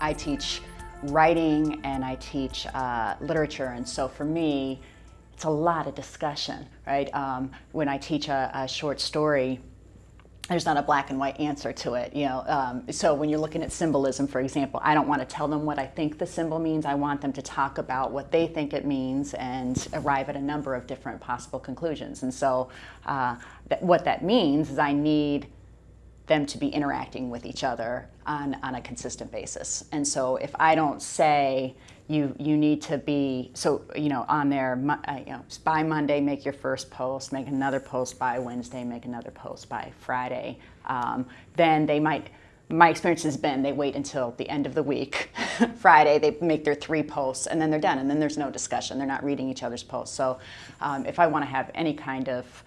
I teach writing and I teach uh, literature, and so for me, it's a lot of discussion, right? Um, when I teach a, a, short story, there's not a black and white answer to it, you know. Um, so when you're looking at symbolism, for example, I don't want to tell them what I think the symbol means. I want them to talk about what they think it means and arrive at a number of different possible conclusions. And so uh, that, what that means is I need them to be interacting with each other on, on a consistent basis. And so if I don't say, you, you need to be, so, you know, on there, uh, you know, by Monday, make your first post, make another post by Wednesday, make another post by Friday, um, then they might, my experience has been they wait until the end of the week, Friday, they make their three posts, and then they're done, and then there's no discussion. They're not reading each other's posts. So um, if I want to have any kind of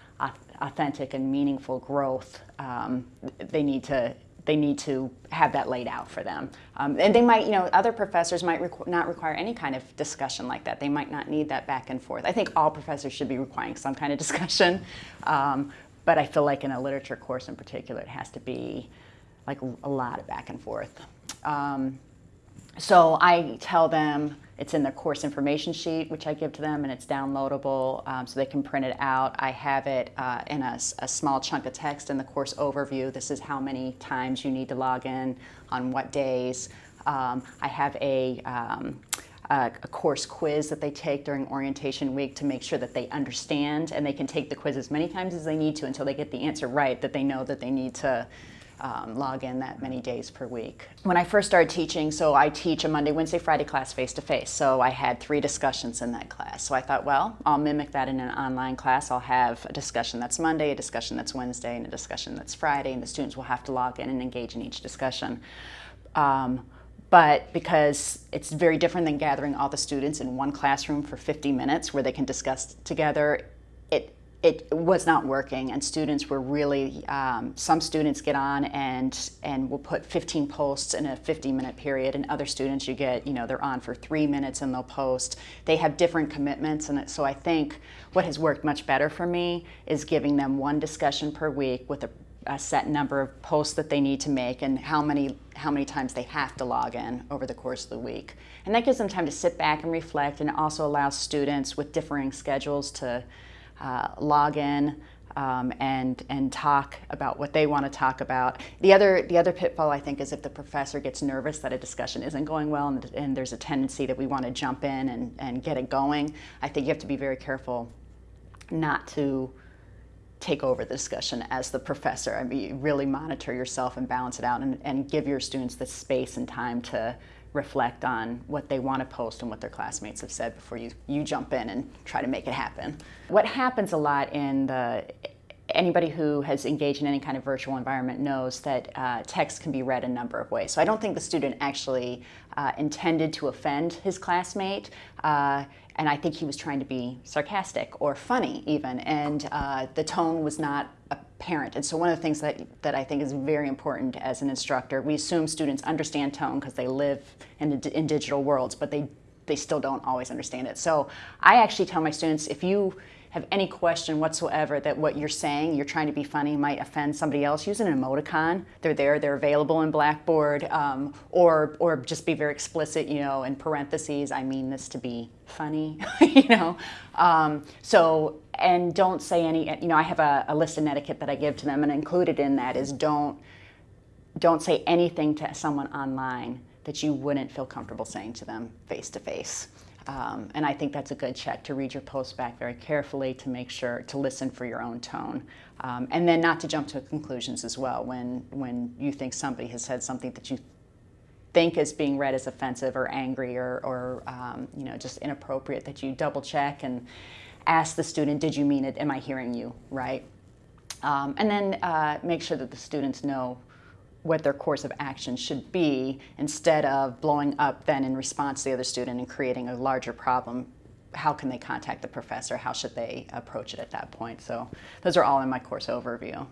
authentic and meaningful growth, um, they need to they need to have that laid out for them. Um, and they might, you know, other professors might requ not require any kind of discussion like that. They might not need that back and forth. I think all professors should be requiring some kind of discussion. Um, but I feel like in a literature course in particular, it has to be like a lot of back and forth. Um, so I tell them, it's in the course information sheet, which I give to them, and it's downloadable um, so they can print it out. I have it uh, in a, a, small chunk of text in the course overview. This is how many times you need to log in, on what days. Um, I have a, um, a, a, course quiz that they take during orientation week to make sure that they understand, and they can take the quiz as many times as they need to until they get the answer right, that they know that they need to um, log in that many days per week. When I first started teaching, so I teach a Monday, Wednesday, Friday class face-to-face. -face. So I had three discussions in that class. So I thought, well, I'll mimic that in an online class. I'll have a discussion that's Monday, a discussion that's Wednesday, and a discussion that's Friday, and the students will have to log in and engage in each discussion. Um, but because it's very different than gathering all the students in one classroom for 50 minutes where they can discuss together, it was not working and students were really, um, some students get on and, and will put 15 posts in a 50 minute period and other students you get, you know, they're on for three minutes and they'll post. They have different commitments and so I think what has worked much better for me is giving them one discussion per week with a, a set number of posts that they need to make and how many, how many times they have to log in over the course of the week. And that gives them time to sit back and reflect and also allows students with differing schedules to uh, log in um, and and talk about what they want to talk about. The other the other pitfall I think is if the professor gets nervous that a discussion isn't going well and, and there's a tendency that we want to jump in and, and get it going. I think you have to be very careful not to take over the discussion as the professor. I mean, really monitor yourself and balance it out and, and give your students the space and time to reflect on what they want to post and what their classmates have said before you, you jump in and try to make it happen. What happens a lot in the anybody who has engaged in any kind of virtual environment knows that uh, text can be read a number of ways. So I don't think the student actually uh, intended to offend his classmate. Uh, and I think he was trying to be sarcastic or funny even, and uh, the tone was not apparent. And so one of the things that, that I think is very important as an instructor, we assume students understand tone because they live in, in digital worlds, but they, they still don't always understand it. So I actually tell my students, if you have any question whatsoever that what you're saying, you're trying to be funny, might offend somebody else, use an emoticon. They're there, they're available in Blackboard, um, or, or just be very explicit, you know, in parentheses, I mean this to be funny, you know. Um, so, and don't say any, you know, I have a, a list of etiquette that I give to them, and included in that is don't, don't say anything to someone online that you wouldn't feel comfortable saying to them face to face. Um, and I think that's a good check to read your post back very carefully to make sure to listen for your own tone. Um, and then not to jump to conclusions as well when, when you think somebody has said something that you think is being read as offensive or angry or, or um, you know, just inappropriate that you double check and ask the student, did you mean it? Am I hearing you right? Um, and then uh, make sure that the students know what their course of action should be instead of blowing up then in response to the other student and creating a larger problem. How can they contact the professor? How should they approach it at that point? So those are all in my course overview